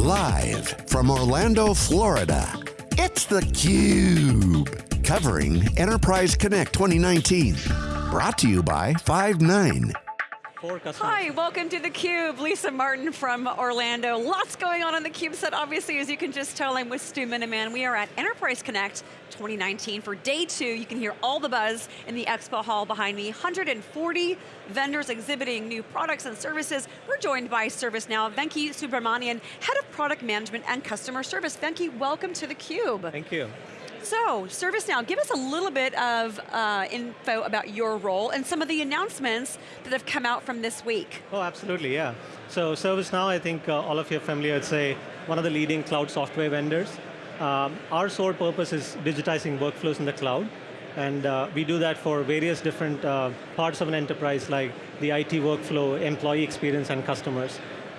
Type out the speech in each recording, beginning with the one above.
Live from Orlando, Florida, it's theCUBE. Covering Enterprise Connect 2019. Brought to you by Five9. Hi, welcome to theCUBE. Lisa Martin from Orlando. Lots going on on theCUBE set. Obviously, as you can just tell, I'm with Stu Miniman. We are at Enterprise Connect 2019 for day two. You can hear all the buzz in the expo hall behind me. 140 vendors exhibiting new products and services. We're joined by ServiceNow. Venki Subramanian, Head of Product Management and Customer Service. Venki, welcome to theCUBE. Thank you. So, ServiceNow, give us a little bit of uh, info about your role and some of the announcements that have come out from this week. Oh, absolutely, yeah. So ServiceNow, I think uh, all of you are familiar, it's a, one of the leading cloud software vendors. Um, our sole purpose is digitizing workflows in the cloud, and uh, we do that for various different uh, parts of an enterprise, like the IT workflow, employee experience, and customers.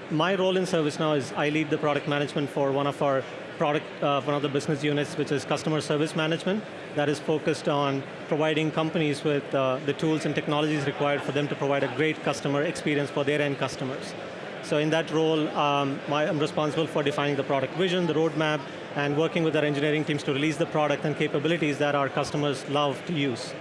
My role in ServiceNow is I lead the product management for one of our product, uh, one of the business units, which is customer service management, that is focused on providing companies with uh, the tools and technologies required for them to provide a great customer experience for their end customers. So in that role, um, my, I'm responsible for defining the product vision, the roadmap, and working with our engineering teams to release the product and capabilities that our customers love to use.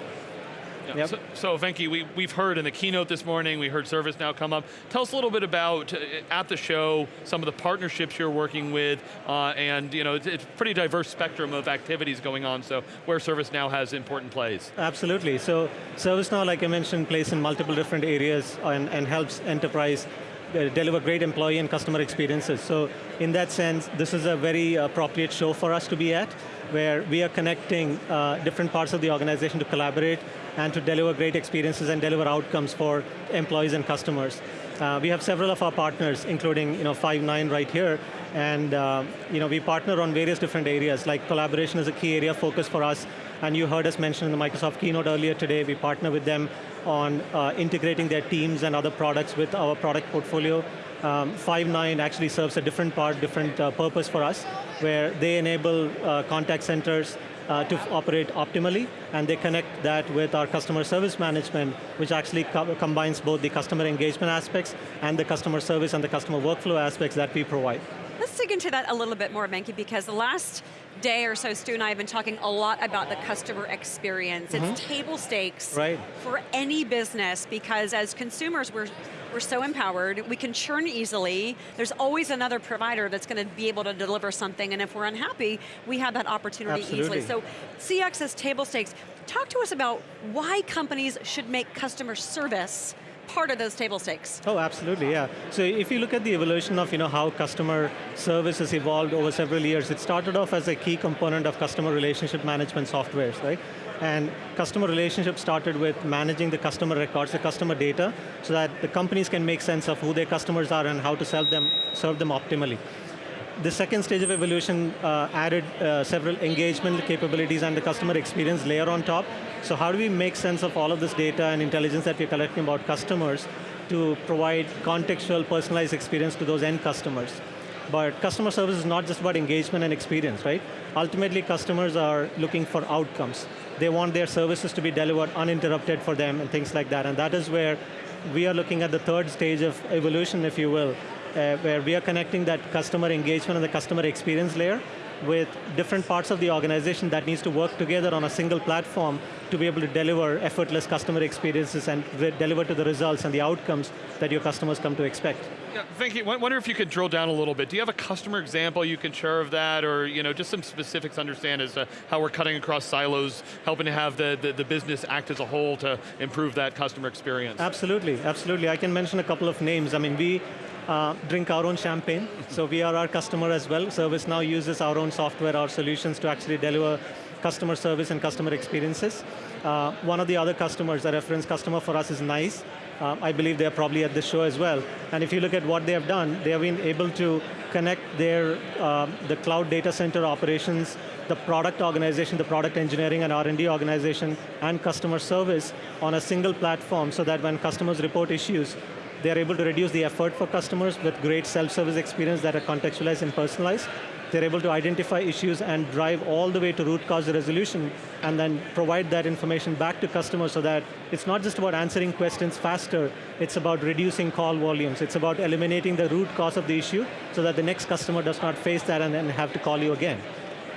Yep. So, so Venki, we, we've heard in the keynote this morning, we heard ServiceNow come up. Tell us a little bit about, uh, at the show, some of the partnerships you're working with, uh, and you know, it's, it's, a pretty diverse spectrum of activities going on, so where ServiceNow has important plays. Absolutely, so ServiceNow, like I mentioned, plays in multiple different areas and, and helps enterprise uh, deliver great employee and customer experiences. So in that sense, this is a very appropriate show for us to be at, where we are connecting uh, different parts of the organization to collaborate and to deliver great experiences and deliver outcomes for employees and customers. Uh, we have several of our partners, including you know, Five9 right here, and uh, you know, we partner on various different areas, like collaboration is a key area of focus for us, and you heard us mention in the Microsoft keynote earlier today, we partner with them on uh, integrating their teams and other products with our product portfolio. Um, Five9 actually serves a different part, different uh, purpose for us, where they enable uh, contact centers uh, to operate optimally, and they connect that with our customer service management, which actually co combines both the customer engagement aspects and the customer service and the customer workflow aspects that we provide. Let's dig into that a little bit more, Venki, because the last day or so, Stu and I have been talking a lot about the customer experience. Mm -hmm. It's mm-hmm. table stakes right. for any business because as consumers, we're we're so empowered, we can churn easily, there's always another provider that's going to be able to deliver something, and if we're unhappy, we have that opportunity Absolutely. easily. So CX is table stakes. Talk to us about why companies should make customer service part of those table stakes. Oh, absolutely, yeah. So if you look at the evolution of you know, how customer service has evolved over several years, it started off as a key component of customer relationship management softwares, right? And customer relationship started with managing the customer records, the customer data, so that the companies can make sense of who their customers are and how to sell them, serve them optimally the second stage of evolution uh, added uh, several engagement capabilities and the customer experience layer on top. So how do we make sense of all of this data and intelligence that we're collecting about customers to provide contextual, personalized experience to those end customers? But customer service is not just about engagement and experience, right? Ultimately, customers are looking for outcomes. They want their services to be delivered uninterrupted for them and things like that, and that is where we are looking at the third stage of evolution, if you will, uh, where we are connecting that customer engagement and the customer experience layer with different parts of the organization that needs to work together on a single platform to be able to deliver effortless customer experiences and deliver to the results and the outcomes that your customers come to expect. Yeah, Venki, wonder if you could drill down a little bit. Do you have a customer example you can share of that, or you know, just some specifics to understand as to how we're cutting across silos, helping to have the, the, the business act as a whole to improve that customer experience? Absolutely, absolutely. I can mention a couple of names. I mean, we uh, drink our own champagne. so we are our customer as well. ServiceNow uses our own software, our solutions to actually deliver customer service and customer experiences. Uh, one of the other customers, a reference customer for us is NICE. Uh, I believe they're probably at this show as well. And if you look at what they have done, they have been able to connect their, uh, the cloud data center operations, the product organization, the product engineering and R&D organization, and customer service on a single platform so that when customers report issues, they're able to reduce the effort for customers with great self-service experience that are contextualized and personalized. They're able to identify issues and drive all the way to root cause resolution and then provide that information back to customers so that it's not just about answering questions faster, it's about reducing call volumes. It's about eliminating the root cause of the issue so that the next customer does not face that and then have to call you again.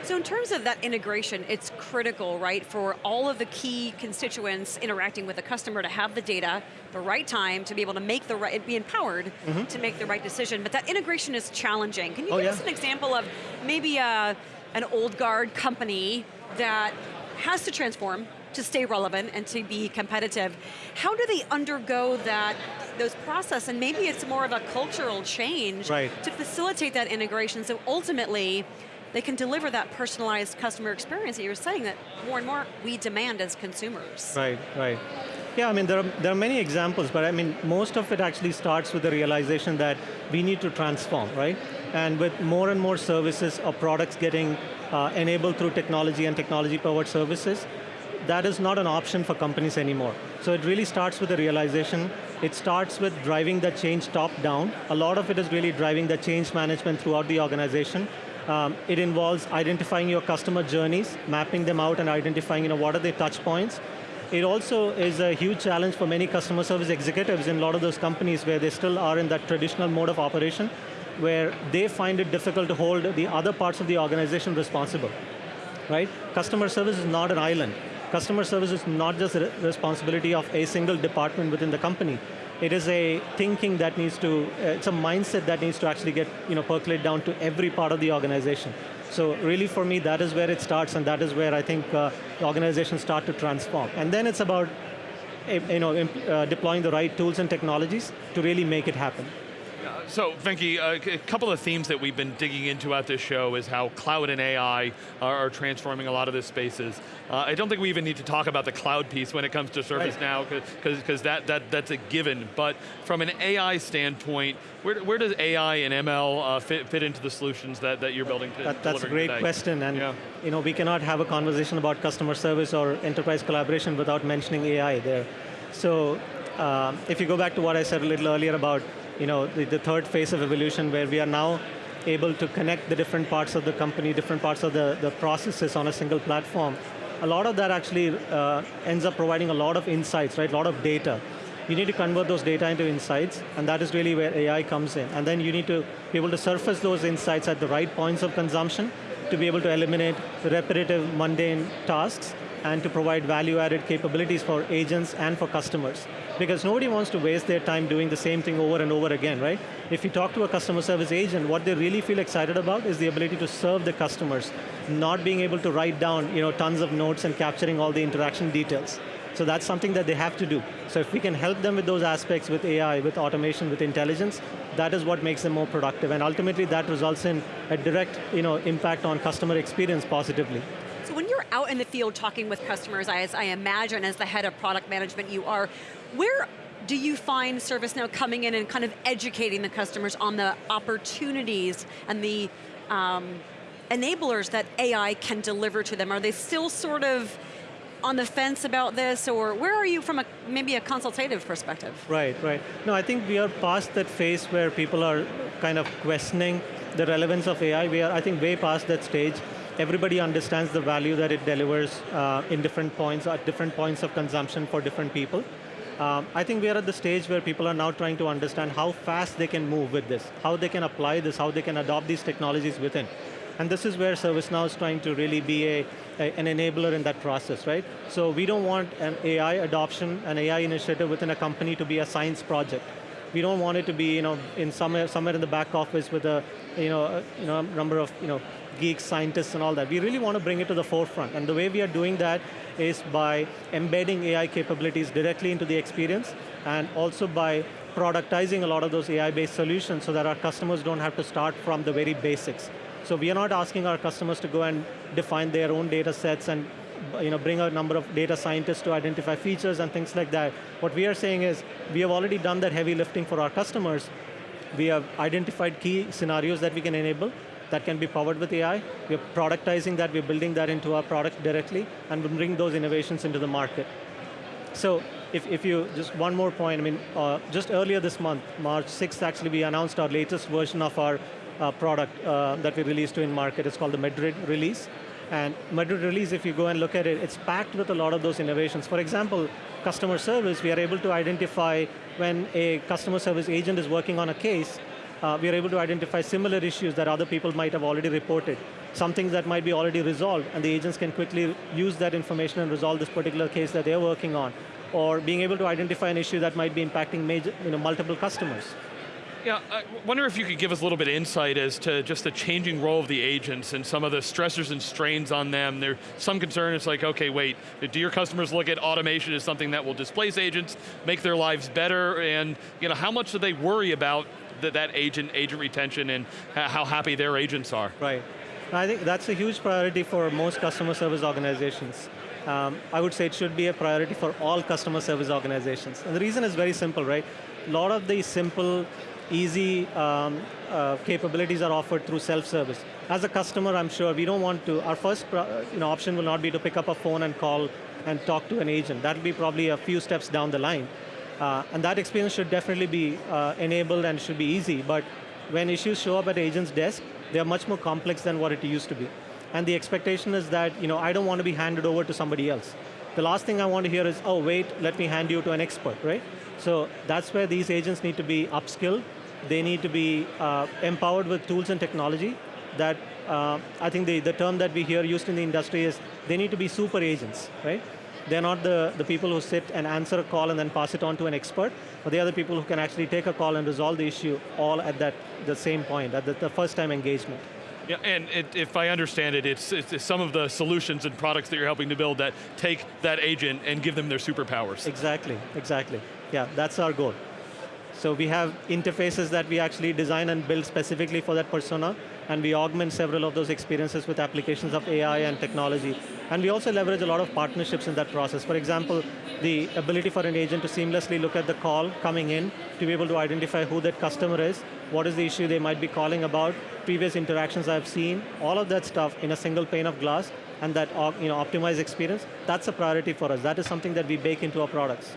So in terms of that integration, it's critical, right, for all of the key constituents interacting with the customer to have the data, the right time, to be able to make the right, be empowered mm -hmm. to make the right decision. But that integration is challenging. Can you oh, give yeah. us an example of maybe a, an old guard company that has to transform to stay relevant and to be competitive. How do they undergo that, those process, and maybe it's more of a cultural change right. to facilitate that integration, so ultimately, they can deliver that personalized customer experience that you're saying that more and more we demand as consumers. Right, right. Yeah, I mean, there are, there are many examples, but I mean, most of it actually starts with the realization that we need to transform, right? And with more and more services or products getting uh, enabled through technology and technology-powered services, that is not an option for companies anymore. So it really starts with the realization. It starts with driving the change top down. A lot of it is really driving the change management throughout the organization um, it involves identifying your customer journeys, mapping them out and identifying you know, what are their touch points. It also is a huge challenge for many customer service executives in a lot of those companies where they still are in that traditional mode of operation, where they find it difficult to hold the other parts of the organization responsible, right? Customer service is not an island. Customer service is not just the responsibility of a single department within the company. It is a thinking that needs to, uh, it's a mindset that needs to actually get, you know, percolate down to every part of the organization. So really for me, that is where it starts and that is where I think uh, organizations start to transform. And then it's about eh, you know, uh, deploying the right tools and technologies to really make it happen. So, Venki, uh, a couple of themes that we've been digging into at this show is how cloud and AI are, transforming a lot of the spaces. Uh, I don't think we even need to talk about the cloud piece when it comes to ServiceNow, because right. that, that, that's a given. But from an AI standpoint, where, where does AI and ML uh, fit, fit into the solutions that, that you're building to that, That's a great today? question, and yeah. you know, we cannot have a conversation about customer service or enterprise collaboration without mentioning AI there. So, uh, if you go back to what I said a little earlier about you know, the, the third phase of evolution where we are now able to connect the different parts of the company, different parts of the, the processes on a single platform. A lot of that actually uh, ends up providing a lot of insights, right? A lot of data. You need to convert those data into insights, and that is really where AI comes in. And then you need to be able to surface those insights at the right points of consumption to be able to eliminate repetitive, mundane tasks and to provide value-added capabilities for agents and for customers because nobody wants to waste their time doing the same thing over and over again, right? If you talk to a customer service agent, what they really feel excited about is the ability to serve the customers, not being able to write down you know, tons of notes and capturing all the interaction details. So that's something that they have to do. So if we can help them with those aspects with AI, with automation, with intelligence, that is what makes them more productive. And ultimately that results in a direct you know, impact on customer experience positively. Out in the field talking with customers, as I imagine as the head of product management you are, where do you find ServiceNow coming in and kind of educating the customers on the opportunities and the um, enablers that AI can deliver to them? Are they still sort of on the fence about this, or where are you from a maybe a consultative perspective? Right, right. No, I think we are past that phase where people are kind of questioning the relevance of AI. We are, I think, way past that stage. Everybody understands the value that it delivers uh, in different points, at different points of consumption for different people. Um, I think we are at the stage where people are now trying to understand how fast they can move with this, how they can apply this, how they can adopt these technologies within. And this is where ServiceNow is trying to really be a, a, an enabler in that process, right? So we don't want an AI adoption, an AI initiative within a company to be a science project. We don't want it to be, you know, in somewhere, somewhere in the back office with a, you know, a, you know, number of, you know, geeks, scientists, and all that. We really want to bring it to the forefront. And the way we are doing that is by embedding AI capabilities directly into the experience and also by productizing a lot of those AI-based solutions so that our customers don't have to start from the very basics. So we are not asking our customers to go and define their own data sets and you know, bring a number of data scientists to identify features and things like that. What we are saying is, we have already done that heavy lifting for our customers. We have identified key scenarios that we can enable, that can be powered with AI. We're productizing that, we're building that into our product directly, and we bring those innovations into the market. So if, if you, just one more point, I mean, uh, just earlier this month, March 6th actually, we announced our latest version of our uh, product uh, that we released to in market. It's called the Madrid release. And Madrid release, if you go and look at it, it's packed with a lot of those innovations. For example, customer service, we are able to identify when a customer service agent is working on a case, uh, we are able to identify similar issues that other people might have already reported. Some things that might be already resolved, and the agents can quickly use that information and resolve this particular case that they're working on. Or being able to identify an issue that might be impacting major, you know, multiple customers. Yeah, I wonder if you could give us a little bit of insight as to just the changing role of the agents and some of the stressors and strains on them. There's some concern, it's like, okay, wait, do your customers look at automation as something that will displace agents, make their lives better, and you know, how much do they worry about that, that agent, agent retention and how happy their agents are? Right. I think that's a huge priority for most customer service organizations. Um, I would say it should be a priority for all customer service organizations. And the reason is very simple, right? A lot of the simple easy um, uh, capabilities are offered through self-service. As a customer, I'm sure we don't want to, our first you know, option will not be to pick up a phone and call and talk to an agent. That'll be probably a few steps down the line. Uh, and that experience should definitely be uh, enabled and should be easy, but when issues show up at agent's desk, they're much more complex than what it used to be. And the expectation is that, you know, I don't want to be handed over to somebody else. The last thing I want to hear is, oh wait, let me hand you to an expert, right? So that's where these agents need to be upskilled. They need to be uh, empowered with tools and technology that, uh, I think the, the term that we hear used in the industry is, they need to be super agents, right? They're not the, the people who sit and answer a call and then pass it on to an expert, but they are the people who can actually take a call and resolve the issue all at that the same point, at the, the first time engagement. Yeah, and it, if I understand it, it's, it's, some of the solutions and products that you're helping to build that take that agent and give them their superpowers. Exactly, exactly. Yeah, that's our goal. So we have interfaces that we actually design and build specifically for that persona, and we augment several of those experiences with applications of AI and technology. And we also leverage a lot of partnerships in that process. For example, the ability for an agent to seamlessly look at the call coming in, to be able to identify who that customer is, what is the issue they might be calling about, previous interactions I've seen, all of that stuff in a single pane of glass, and that you know, optimized experience, that's a priority for us. That is something that we bake into our products.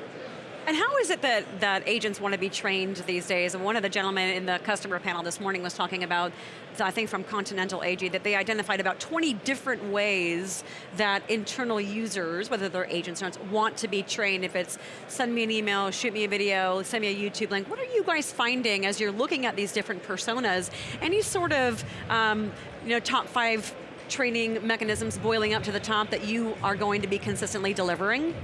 And how is it that, that agents want to be trained these days? And one of the gentlemen in the customer panel this morning was talking about, I think from Continental AG, that they identified about 20 different ways that internal users, whether they're agents or not, want to be trained. If it's send me an email, shoot me a video, send me a YouTube link. What are you guys finding as you're looking at these different personas? Any sort of um, you know, top five training mechanisms boiling up to the top that you are going to be consistently delivering?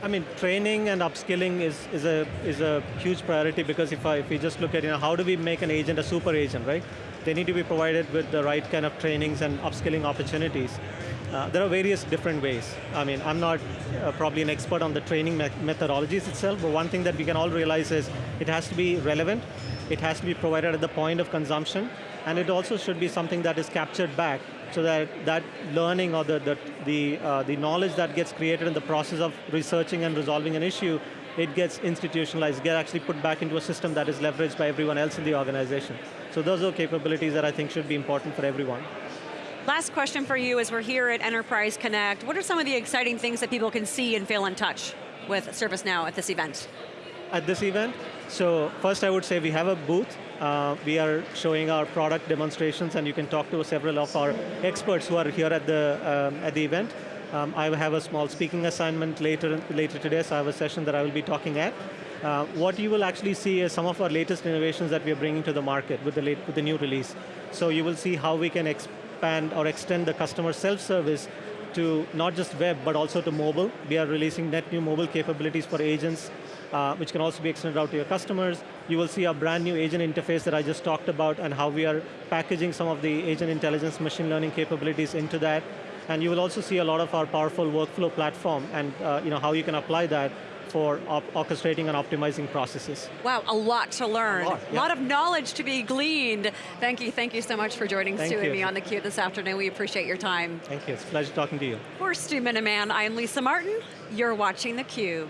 I mean, training and upskilling is, is, a, is a huge priority because if, I, if we just look at, you know, how do we make an agent a super agent, right? They need to be provided with the right kind of trainings and upskilling opportunities. Uh, there are various different ways. I mean, I'm not uh, probably an expert on the training me methodologies itself, but one thing that we can all realize is it has to be relevant, it has to be provided at the point of consumption, and it also should be something that is captured back so that that learning or the, the, the, uh, the knowledge that gets created in the process of researching and resolving an issue, it gets institutionalized, get actually put back into a system that is leveraged by everyone else in the organization. So those are capabilities that I think should be important for everyone. Last question for you as we're here at Enterprise Connect. What are some of the exciting things that people can see and feel in touch with ServiceNow at this event? At this event? So first I would say we have a booth uh, we are showing our product demonstrations and you can talk to several of our experts who are here at the, um, at the event. Um, I have a small speaking assignment later, later today, so I have a session that I will be talking at. Uh, what you will actually see is some of our latest innovations that we are bringing to the market with the, late, with the new release. So you will see how we can expand or extend the customer self-service to not just web, but also to mobile. We are releasing net new mobile capabilities for agents, uh, which can also be extended out to your customers. You will see a brand new agent interface that I just talked about and how we are packaging some of the agent intelligence machine learning capabilities into that. And you will also see a lot of our powerful workflow platform and uh, you know, how you can apply that for orchestrating and optimizing processes. Wow, a lot to learn. A lot, yeah. lot, of knowledge to be gleaned. Thank you, thank you so much for joining thank Stu you. and me on theCUBE this afternoon. We appreciate your time. Thank you, it's a pleasure talking to you. For Stu Miniman, I'm Lisa Martin. You're watching theCUBE.